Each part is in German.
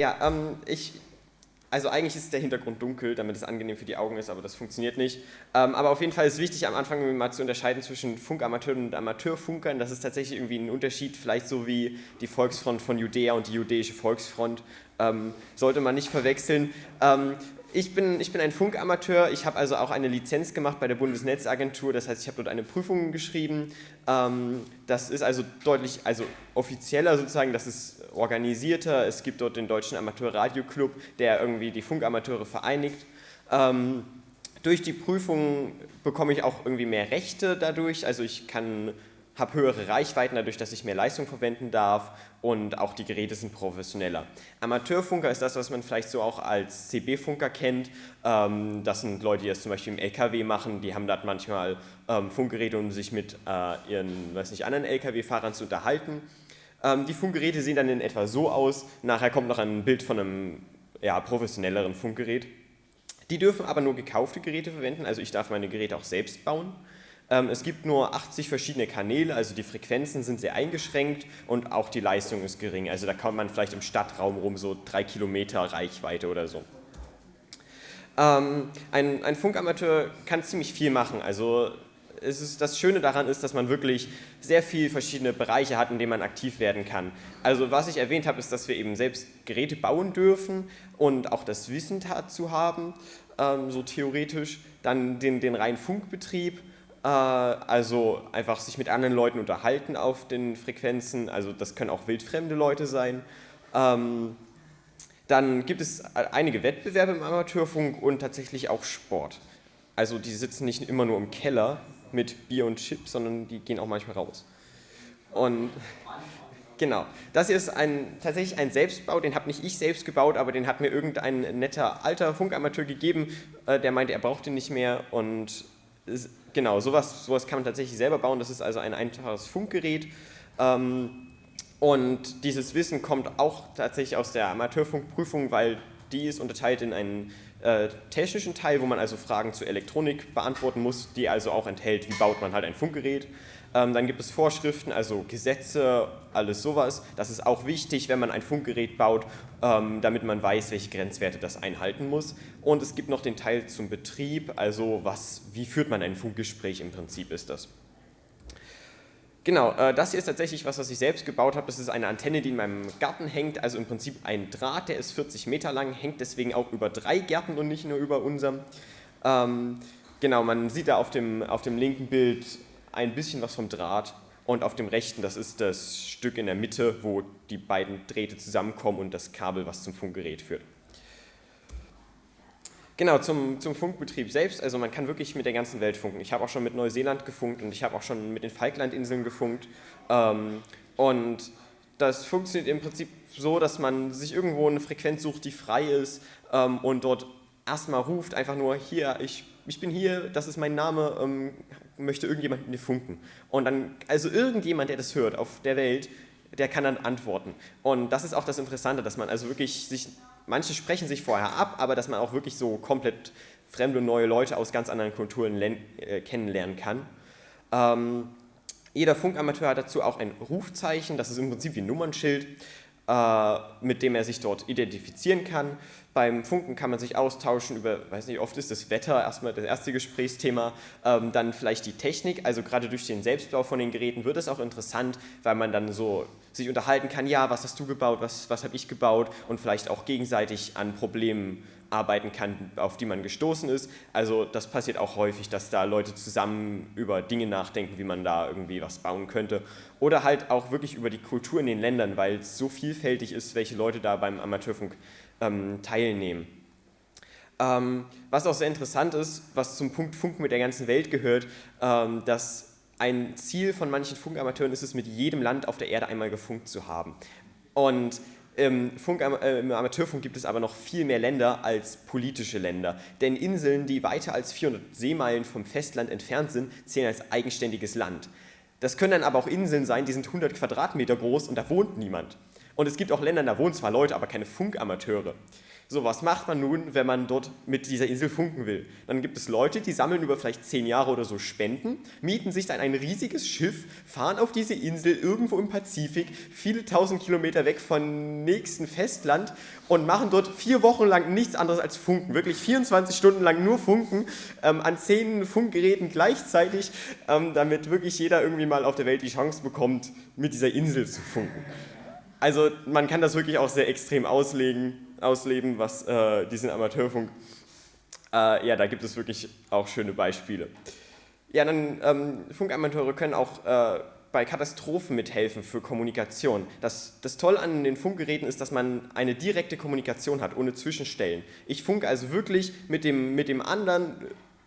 Ja, ähm, ich, also eigentlich ist der Hintergrund dunkel, damit es angenehm für die Augen ist, aber das funktioniert nicht. Ähm, aber auf jeden Fall ist es wichtig, am Anfang mal zu unterscheiden zwischen Funkamateuren und Amateurfunkern. Das ist tatsächlich irgendwie ein Unterschied, vielleicht so wie die Volksfront von Judäa und die Judäische Volksfront. Ähm, sollte man nicht verwechseln. Ähm, ich bin, ich bin ein Funkamateur, ich habe also auch eine Lizenz gemacht bei der Bundesnetzagentur, das heißt, ich habe dort eine Prüfung geschrieben. Ähm, das ist also deutlich also offizieller sozusagen, das ist organisierter. Es gibt dort den Deutschen Amateurradioclub, der irgendwie die Funkamateure vereinigt. Ähm, durch die Prüfung bekomme ich auch irgendwie mehr Rechte dadurch, also ich kann habe höhere Reichweiten dadurch, dass ich mehr Leistung verwenden darf und auch die Geräte sind professioneller. Amateurfunker ist das, was man vielleicht so auch als CB-Funker kennt. Ähm, das sind Leute, die das zum Beispiel im LKW machen, die haben dort manchmal ähm, Funkgeräte, um sich mit äh, ihren weiß nicht, anderen LKW-Fahrern zu unterhalten. Ähm, die Funkgeräte sehen dann in etwa so aus. Nachher kommt noch ein Bild von einem ja, professionelleren Funkgerät. Die dürfen aber nur gekaufte Geräte verwenden, also ich darf meine Geräte auch selbst bauen. Ähm, es gibt nur 80 verschiedene Kanäle, also die Frequenzen sind sehr eingeschränkt und auch die Leistung ist gering. Also da kommt man vielleicht im Stadtraum rum so drei Kilometer Reichweite oder so. Ähm, ein, ein Funkamateur kann ziemlich viel machen. Also ist, das Schöne daran ist, dass man wirklich sehr viele verschiedene Bereiche hat, in denen man aktiv werden kann. Also was ich erwähnt habe, ist, dass wir eben selbst Geräte bauen dürfen und auch das Wissen dazu haben, ähm, so theoretisch. Dann den, den reinen Funkbetrieb, äh, also einfach sich mit anderen Leuten unterhalten auf den Frequenzen, also das können auch wildfremde Leute sein. Ähm, dann gibt es einige Wettbewerbe im Amateurfunk und tatsächlich auch Sport. Also die sitzen nicht immer nur im Keller mit Bier und Chips, sondern die gehen auch manchmal raus. Und genau, das ist ein, tatsächlich ein Selbstbau, den habe nicht ich selbst gebaut, aber den hat mir irgendein netter alter Funkamateur gegeben, äh, der meinte, er braucht den nicht mehr und genau, sowas, sowas kann man tatsächlich selber bauen. Das ist also ein einfaches Funkgerät. Ähm, und dieses Wissen kommt auch tatsächlich aus der Amateurfunkprüfung, weil die ist unterteilt in einen äh, technischen Teil, wo man also Fragen zur Elektronik beantworten muss, die also auch enthält, wie baut man halt ein Funkgerät. Ähm, dann gibt es Vorschriften, also Gesetze, alles sowas. Das ist auch wichtig, wenn man ein Funkgerät baut, ähm, damit man weiß, welche Grenzwerte das einhalten muss. Und es gibt noch den Teil zum Betrieb, also was, wie führt man ein Funkgespräch im Prinzip ist das. Genau, äh, das hier ist tatsächlich was, was ich selbst gebaut habe. Das ist eine Antenne, die in meinem Garten hängt, also im Prinzip ein Draht, der ist 40 Meter lang, hängt deswegen auch über drei Gärten und nicht nur über unserem. Ähm, genau, man sieht da auf dem, auf dem linken Bild ein bisschen was vom Draht und auf dem rechten, das ist das Stück in der Mitte, wo die beiden Drähte zusammenkommen und das Kabel, was zum Funkgerät führt. Genau, zum, zum Funkbetrieb selbst, also man kann wirklich mit der ganzen Welt funken. Ich habe auch schon mit Neuseeland gefunkt und ich habe auch schon mit den Falklandinseln gefunkt. Ähm, und das funktioniert im Prinzip so, dass man sich irgendwo eine Frequenz sucht, die frei ist ähm, und dort erstmal ruft, einfach nur hier, ich, ich bin hier, das ist mein Name, ähm, möchte irgendjemand mit mir funken. Und dann, also irgendjemand, der das hört auf der Welt, der kann dann antworten. Und das ist auch das Interessante, dass man also wirklich sich, manche sprechen sich vorher ab, aber dass man auch wirklich so komplett fremde neue Leute aus ganz anderen Kulturen äh, kennenlernen kann. Ähm, jeder Funkamateur hat dazu auch ein Rufzeichen, das ist im Prinzip wie ein Nummernschild, äh, mit dem er sich dort identifizieren kann. Beim Funken kann man sich austauschen über, weiß nicht, oft ist das Wetter erstmal das erste Gesprächsthema, ähm, dann vielleicht die Technik, also gerade durch den Selbstbau von den Geräten wird es auch interessant, weil man dann so sich unterhalten kann, ja, was hast du gebaut, was, was habe ich gebaut und vielleicht auch gegenseitig an Problemen arbeiten kann, auf die man gestoßen ist. Also das passiert auch häufig, dass da Leute zusammen über Dinge nachdenken, wie man da irgendwie was bauen könnte. Oder halt auch wirklich über die Kultur in den Ländern, weil es so vielfältig ist, welche Leute da beim Amateurfunk ähm, teilnehmen. Ähm, was auch sehr interessant ist, was zum Punkt Funk mit der ganzen Welt gehört, ähm, dass ein Ziel von manchen Funkamateuren ist es, mit jedem Land auf der Erde einmal gefunkt zu haben. Und im, Funk, äh, im Amateurfunk gibt es aber noch viel mehr Länder als politische Länder. Denn Inseln, die weiter als 400 Seemeilen vom Festland entfernt sind, zählen als eigenständiges Land. Das können dann aber auch Inseln sein, die sind 100 Quadratmeter groß und da wohnt niemand. Und es gibt auch Länder, da wohnen zwar Leute, aber keine Funkamateure. So, was macht man nun, wenn man dort mit dieser Insel funken will? Dann gibt es Leute, die sammeln über vielleicht zehn Jahre oder so Spenden, mieten sich dann ein riesiges Schiff, fahren auf diese Insel irgendwo im Pazifik, viele tausend Kilometer weg vom nächsten Festland und machen dort vier Wochen lang nichts anderes als funken. Wirklich 24 Stunden lang nur funken, ähm, an zehn Funkgeräten gleichzeitig, ähm, damit wirklich jeder irgendwie mal auf der Welt die Chance bekommt, mit dieser Insel zu funken. Also man kann das wirklich auch sehr extrem auslegen ausleben, was äh, diesen Amateurfunk, äh, ja, da gibt es wirklich auch schöne Beispiele. Ja, dann ähm, Funkamateure können auch äh, bei Katastrophen mithelfen für Kommunikation. Das, das Tolle an den Funkgeräten ist, dass man eine direkte Kommunikation hat, ohne Zwischenstellen. Ich funke also wirklich mit dem, mit dem anderen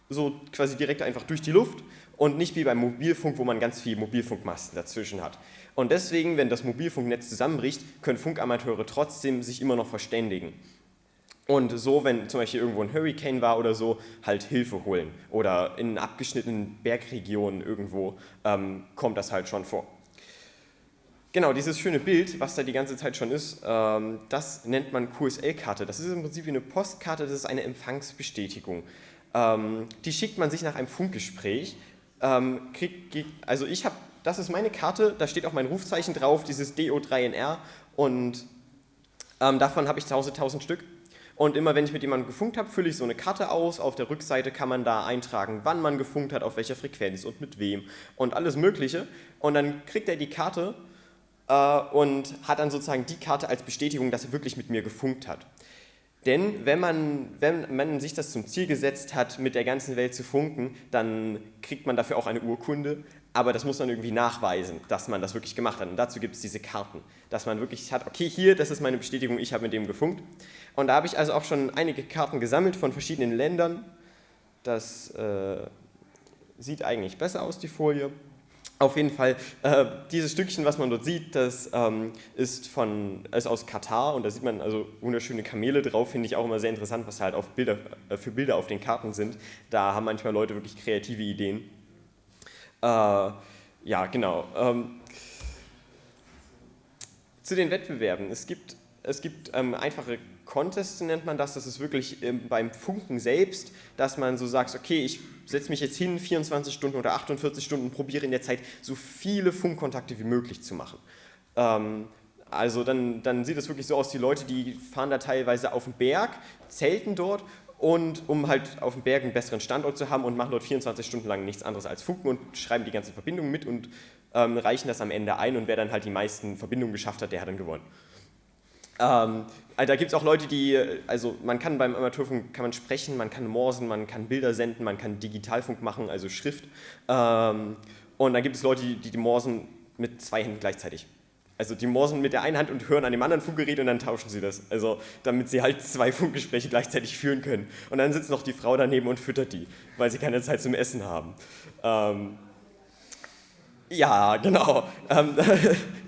so quasi direkt einfach durch die Luft und nicht wie beim Mobilfunk, wo man ganz viele Mobilfunkmasten dazwischen hat. Und deswegen, wenn das Mobilfunknetz zusammenbricht, können Funkamateure trotzdem sich immer noch verständigen. Und so, wenn zum Beispiel irgendwo ein Hurricane war oder so, halt Hilfe holen. Oder in abgeschnittenen Bergregionen irgendwo ähm, kommt das halt schon vor. Genau, dieses schöne Bild, was da die ganze Zeit schon ist, ähm, das nennt man QSL-Karte. Das ist im Prinzip wie eine Postkarte, das ist eine Empfangsbestätigung. Ähm, die schickt man sich nach einem Funkgespräch. Ähm, krieg, also ich habe das ist meine Karte, da steht auch mein Rufzeichen drauf, dieses DO3NR und ähm, davon habe ich zu Hause 1000 Stück. Und immer wenn ich mit jemandem gefunkt habe, fülle ich so eine Karte aus. Auf der Rückseite kann man da eintragen, wann man gefunkt hat, auf welcher Frequenz und mit wem und alles Mögliche. Und dann kriegt er die Karte äh, und hat dann sozusagen die Karte als Bestätigung, dass er wirklich mit mir gefunkt hat. Denn wenn man, wenn man sich das zum Ziel gesetzt hat, mit der ganzen Welt zu funken, dann kriegt man dafür auch eine Urkunde, aber das muss man irgendwie nachweisen, dass man das wirklich gemacht hat. Und dazu gibt es diese Karten, dass man wirklich hat, okay, hier, das ist meine Bestätigung, ich habe mit dem gefunkt. Und da habe ich also auch schon einige Karten gesammelt von verschiedenen Ländern. Das äh, sieht eigentlich besser aus, die Folie. Auf jeden Fall, äh, dieses Stückchen, was man dort sieht, das ähm, ist, von, ist aus Katar und da sieht man also wunderschöne Kamele drauf, finde ich auch immer sehr interessant, was halt auf Bilder, äh, für Bilder auf den Karten sind. Da haben manchmal Leute wirklich kreative Ideen. Äh, ja, genau. Ähm, zu den Wettbewerben. Es gibt, es gibt ähm, einfache Contests, nennt man das. Das ist wirklich ähm, beim Funken selbst, dass man so sagt, okay, ich setze mich jetzt hin, 24 Stunden oder 48 Stunden, probiere in der Zeit so viele Funkkontakte wie möglich zu machen. Ähm, also dann, dann sieht es wirklich so aus, die Leute, die fahren da teilweise auf den Berg, zelten dort und um halt auf dem Berg einen besseren Standort zu haben und machen dort 24 Stunden lang nichts anderes als funken und schreiben die ganze Verbindung mit und ähm, reichen das am Ende ein und wer dann halt die meisten Verbindungen geschafft hat, der hat dann gewonnen. Ähm, also da gibt es auch Leute, die, also man kann beim Amateurfunk kann man sprechen, man kann morsen, man kann Bilder senden, man kann Digitalfunk machen, also Schrift. Ähm, und dann gibt es Leute, die, die morsen mit zwei Händen gleichzeitig. Also die morsen mit der einen Hand und hören an dem anderen Funkgerät und dann tauschen sie das. Also damit sie halt zwei Funkgespräche gleichzeitig führen können. Und dann sitzt noch die Frau daneben und füttert die, weil sie keine Zeit zum Essen haben. Ähm, ja, genau. Ähm,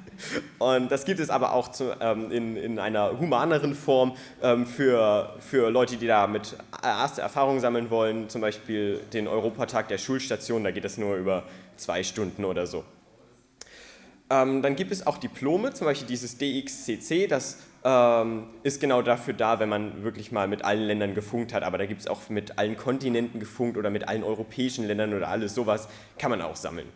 und das gibt es aber auch zu, ähm, in, in einer humaneren Form ähm, für, für Leute, die da mit erste Erfahrungen sammeln wollen, zum Beispiel den Europatag der Schulstation, da geht es nur über zwei Stunden oder so. Ähm, dann gibt es auch Diplome, zum Beispiel dieses DXCC, das ähm, ist genau dafür da, wenn man wirklich mal mit allen Ländern gefunkt hat, aber da gibt es auch mit allen Kontinenten gefunkt oder mit allen europäischen Ländern oder alles sowas, kann man auch sammeln.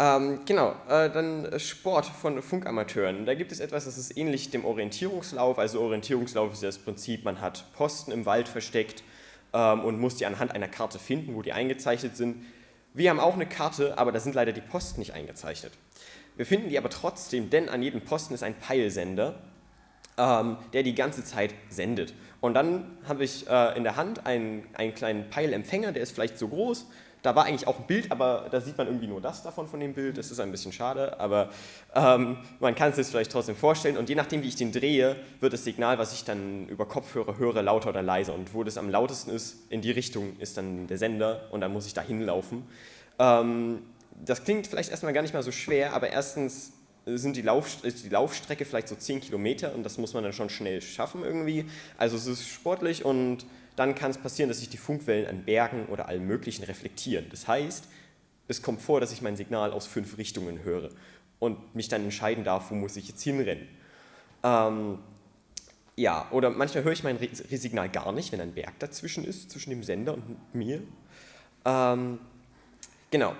Ähm, genau, äh, dann Sport von Funkamateuren. Da gibt es etwas, das ist ähnlich dem Orientierungslauf. Also Orientierungslauf ist das Prinzip, man hat Posten im Wald versteckt ähm, und muss die anhand einer Karte finden, wo die eingezeichnet sind. Wir haben auch eine Karte, aber da sind leider die Posten nicht eingezeichnet. Wir finden die aber trotzdem, denn an jedem Posten ist ein Peilsender, ähm, der die ganze Zeit sendet. Und dann habe ich äh, in der Hand einen, einen kleinen Peilempfänger, der ist vielleicht so groß, da war eigentlich auch ein Bild, aber da sieht man irgendwie nur das davon von dem Bild. Das ist ein bisschen schade, aber ähm, man kann es sich vielleicht trotzdem vorstellen. Und je nachdem, wie ich den drehe, wird das Signal, was ich dann über Kopfhörer höre, lauter oder leiser. Und wo das am lautesten ist, in die Richtung ist dann der Sender und dann muss ich da hinlaufen. Ähm, das klingt vielleicht erstmal gar nicht mal so schwer, aber erstens sind die Lauf, die Laufstrecke vielleicht so 10 Kilometer und das muss man dann schon schnell schaffen irgendwie. Also es ist sportlich und dann kann es passieren, dass sich die Funkwellen an Bergen oder allem Möglichen reflektieren. Das heißt, es kommt vor, dass ich mein Signal aus fünf Richtungen höre und mich dann entscheiden darf, wo muss ich jetzt hinrennen. Ähm, Ja, oder manchmal höre ich mein Re-Signal gar nicht, wenn ein Berg dazwischen ist, zwischen dem Sender und mir. Ähm, genau.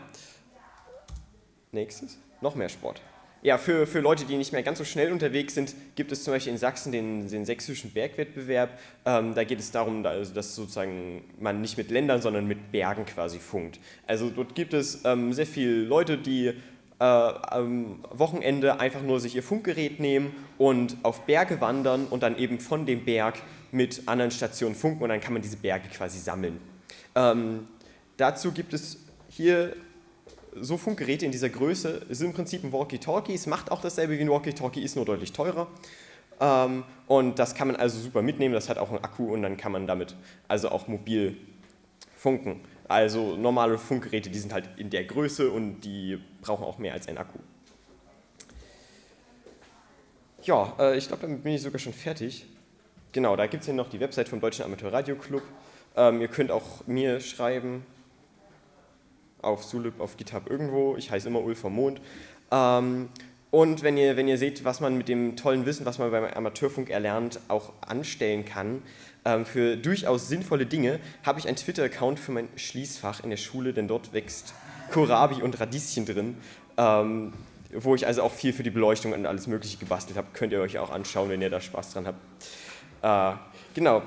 Nächstes. Noch mehr Sport. Ja, für, für Leute, die nicht mehr ganz so schnell unterwegs sind, gibt es zum Beispiel in Sachsen den, den sächsischen Bergwettbewerb. Ähm, da geht es darum, also, dass sozusagen man nicht mit Ländern, sondern mit Bergen quasi funkt. Also dort gibt es ähm, sehr viele Leute, die äh, am Wochenende einfach nur sich ihr Funkgerät nehmen und auf Berge wandern und dann eben von dem Berg mit anderen Stationen funken und dann kann man diese Berge quasi sammeln. Ähm, dazu gibt es hier so Funkgeräte in dieser Größe sind im Prinzip ein Walkie-Talkie. Es macht auch dasselbe wie ein Walkie-Talkie, ist nur deutlich teurer. Ähm, und das kann man also super mitnehmen, das hat auch einen Akku und dann kann man damit also auch mobil funken. Also normale Funkgeräte, die sind halt in der Größe und die brauchen auch mehr als einen Akku. Ja, äh, ich glaube, damit bin ich sogar schon fertig. Genau, da gibt es hier noch die Website vom Deutschen Amateurradio Club. Ähm, ihr könnt auch mir schreiben, auf Sulip, auf GitHub irgendwo. Ich heiße immer Ulf vom Mond. Ähm, und wenn ihr, wenn ihr seht, was man mit dem tollen Wissen, was man beim Amateurfunk erlernt, auch anstellen kann, ähm, für durchaus sinnvolle Dinge, habe ich einen Twitter-Account für mein Schließfach in der Schule, denn dort wächst Kohlrabi und Radieschen drin, ähm, wo ich also auch viel für die Beleuchtung und alles mögliche gebastelt habe. Könnt ihr euch auch anschauen, wenn ihr da Spaß dran habt. Äh, genau,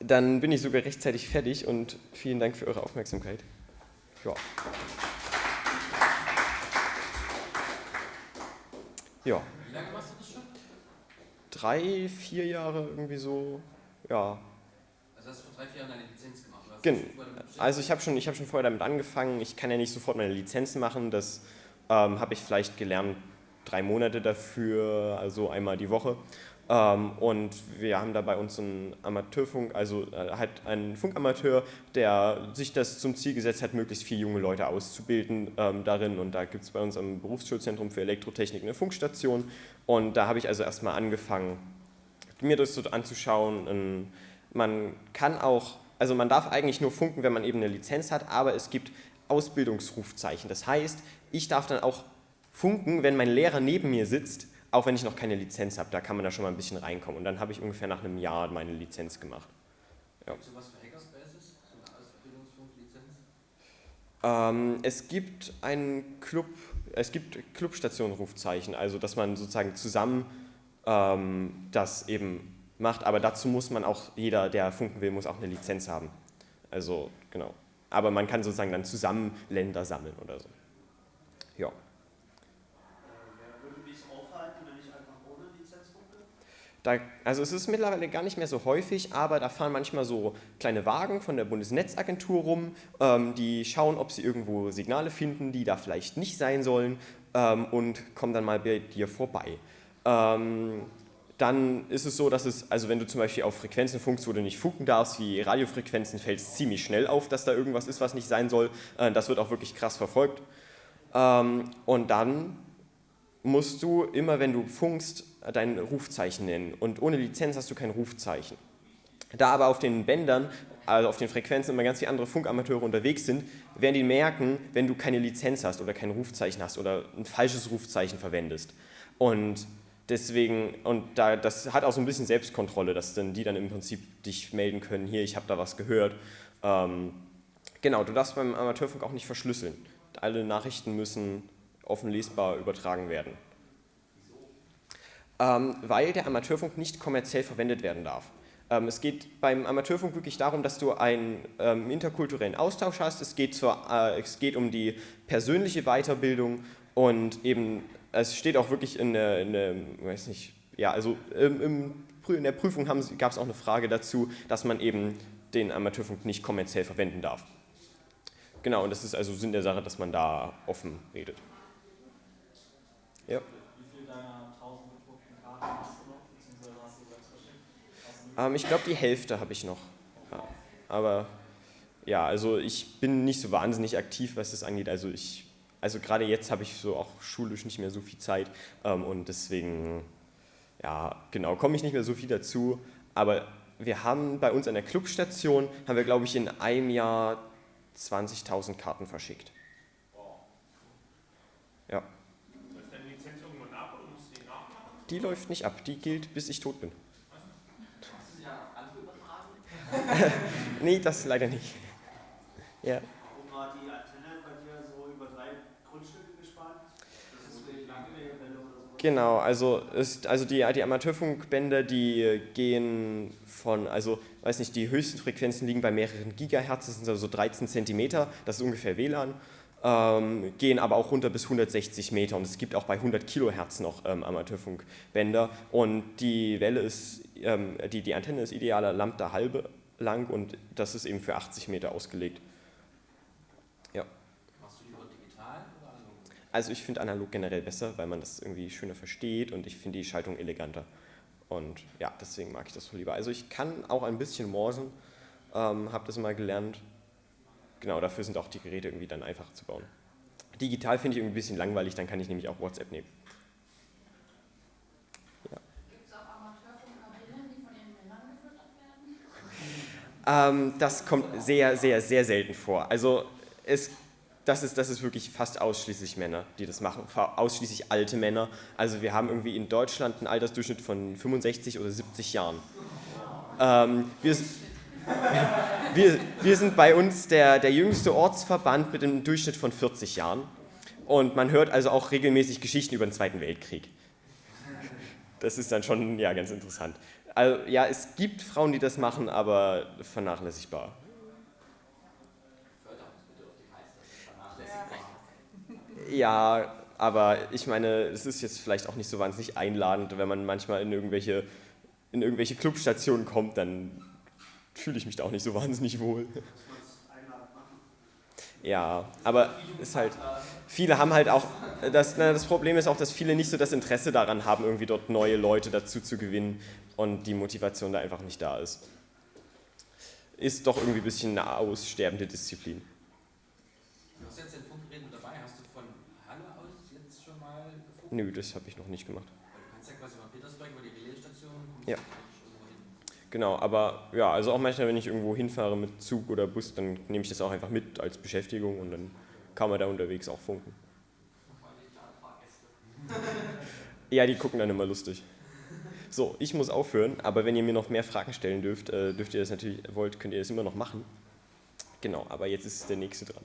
dann bin ich sogar rechtzeitig fertig und vielen Dank für eure Aufmerksamkeit. Ja. Ja. Wie lange machst du das schon? Drei, vier Jahre irgendwie so, ja. Also hast du vor drei, vier Jahren deine Lizenz gemacht? Genau. Also ich habe schon, hab schon vorher damit angefangen. Ich kann ja nicht sofort meine Lizenzen machen. Das ähm, habe ich vielleicht gelernt, drei Monate dafür, also einmal die Woche. Ähm, und wir haben da bei uns einen Amateurfunk, also äh, halt einen Funkamateur, der sich das zum Ziel gesetzt hat, möglichst viele junge Leute auszubilden ähm, darin. Und da gibt es bei uns am Berufsschulzentrum für Elektrotechnik eine Funkstation. Und da habe ich also erstmal angefangen, mir das so anzuschauen. Man kann auch, also man darf eigentlich nur funken, wenn man eben eine Lizenz hat, aber es gibt Ausbildungsrufzeichen. Das heißt, ich darf dann auch funken, wenn mein Lehrer neben mir sitzt auch wenn ich noch keine Lizenz habe, da kann man da schon mal ein bisschen reinkommen. Und dann habe ich ungefähr nach einem Jahr meine Lizenz gemacht. Ja. Gibt es sowas für Hackerspaces, so eine Ausbildungsfunklizenz? Ähm, es gibt einen Club, es gibt Clubstation-Rufzeichen, also dass man sozusagen zusammen ähm, das eben macht, aber dazu muss man auch, jeder, der funken will, muss auch eine Lizenz haben. Also, genau. Aber man kann sozusagen dann zusammen Länder sammeln oder so. Ja. Da, also es ist mittlerweile gar nicht mehr so häufig, aber da fahren manchmal so kleine Wagen von der Bundesnetzagentur rum, ähm, die schauen, ob sie irgendwo Signale finden, die da vielleicht nicht sein sollen ähm, und kommen dann mal bei dir vorbei. Ähm, dann ist es so, dass es, also wenn du zum Beispiel auf Frequenzen funkst, wo du nicht funken darfst, wie Radiofrequenzen, fällt es ziemlich schnell auf, dass da irgendwas ist, was nicht sein soll. Äh, das wird auch wirklich krass verfolgt. Ähm, und dann musst du immer, wenn du funkst, dein Rufzeichen nennen und ohne Lizenz hast du kein Rufzeichen. Da aber auf den Bändern, also auf den Frequenzen immer ganz viele andere Funkamateure unterwegs sind, werden die merken, wenn du keine Lizenz hast oder kein Rufzeichen hast oder ein falsches Rufzeichen verwendest. Und deswegen, und da, das hat auch so ein bisschen Selbstkontrolle, dass dann die dann im Prinzip dich melden können, hier, ich habe da was gehört. Ähm, genau, du darfst beim Amateurfunk auch nicht verschlüsseln. Alle Nachrichten müssen offen lesbar übertragen werden weil der Amateurfunk nicht kommerziell verwendet werden darf. Ähm, es geht beim Amateurfunk wirklich darum, dass du einen ähm, interkulturellen Austausch hast. Es geht, zur, äh, es geht um die persönliche Weiterbildung und eben, es steht auch wirklich in der, in der weiß nicht, ja, also in der Prüfung gab es auch eine Frage dazu, dass man eben den Amateurfunk nicht kommerziell verwenden darf. Genau, und das ist also Sinn der Sache, dass man da offen redet. Ja. Ähm, ich glaube, die Hälfte habe ich noch. Ja. Aber ja, also ich bin nicht so wahnsinnig aktiv, was das angeht. Also ich, also gerade jetzt habe ich so auch schulisch nicht mehr so viel Zeit ähm, und deswegen, ja, genau, komme ich nicht mehr so viel dazu. Aber wir haben bei uns an der Clubstation, haben wir glaube ich in einem Jahr 20.000 Karten verschickt. Ja. Die läuft nicht ab, die gilt bis ich tot bin. nee, das leider nicht. Ja. Warum war die Antenne bei dir so über drei Grundstücke gespannt? Das ist eine lange Welle oder so. Genau, also, ist, also die, die Amateurfunkbänder, die gehen von, also weiß nicht, die höchsten Frequenzen liegen bei mehreren Gigahertz, das sind also so 13 Zentimeter, das ist ungefähr WLAN, ähm, gehen aber auch runter bis 160 Meter und es gibt auch bei 100 Kilohertz noch ähm, Amateurfunkbänder und die Welle ist, ähm, die, die Antenne ist idealer Lambda halbe lang und das ist eben für 80 Meter ausgelegt. Ja. Machst du lieber digital oder analog? Also ich finde analog generell besser, weil man das irgendwie schöner versteht und ich finde die Schaltung eleganter. Und ja, deswegen mag ich das so lieber. Also ich kann auch ein bisschen morsen, ähm, habe das mal gelernt. Genau, dafür sind auch die Geräte irgendwie dann einfach zu bauen. Digital finde ich irgendwie ein bisschen langweilig, dann kann ich nämlich auch WhatsApp nehmen. Gibt es auch Amateurfunkkabinen, die von den Männern gefüttert werden? Ähm, das kommt sehr, sehr, sehr selten vor. Also es, das, ist, das ist wirklich fast ausschließlich Männer, die das machen, ausschließlich alte Männer. Also wir haben irgendwie in Deutschland einen Altersdurchschnitt von 65 oder 70 Jahren. Ähm, wir, wir, wir sind bei uns der, der jüngste Ortsverband mit einem Durchschnitt von 40 Jahren. Und man hört also auch regelmäßig Geschichten über den Zweiten Weltkrieg. Das ist dann schon ja, ganz interessant. Also, ja, es gibt Frauen, die das machen, aber vernachlässigbar. Ja, aber ich meine, es ist jetzt vielleicht auch nicht so wahnsinnig einladend, wenn man manchmal in irgendwelche, in irgendwelche Clubstationen kommt, dann fühle ich mich da auch nicht so wahnsinnig wohl. Es? Ja, aber ist halt, viele haben halt auch, das, na, das Problem ist auch, dass viele nicht so das Interesse daran haben, irgendwie dort neue Leute dazu zu gewinnen und die Motivation da einfach nicht da ist. Ist doch irgendwie ein bisschen eine aussterbende Disziplin. Du hast jetzt den Funkgerät dabei. Hast du von Halle aus jetzt schon mal gefunkt? Nö, das habe ich noch nicht gemacht. Du kannst ja quasi von Petersburg über die Relaisstation Ja. Genau, aber ja, also auch manchmal, wenn ich irgendwo hinfahre mit Zug oder Bus, dann nehme ich das auch einfach mit als Beschäftigung und dann kann man da unterwegs auch funken. Ja, die gucken dann immer lustig. So, ich muss aufhören, aber wenn ihr mir noch mehr Fragen stellen dürft, äh, dürft ihr das natürlich wollt, könnt ihr das immer noch machen. Genau, aber jetzt ist der nächste dran.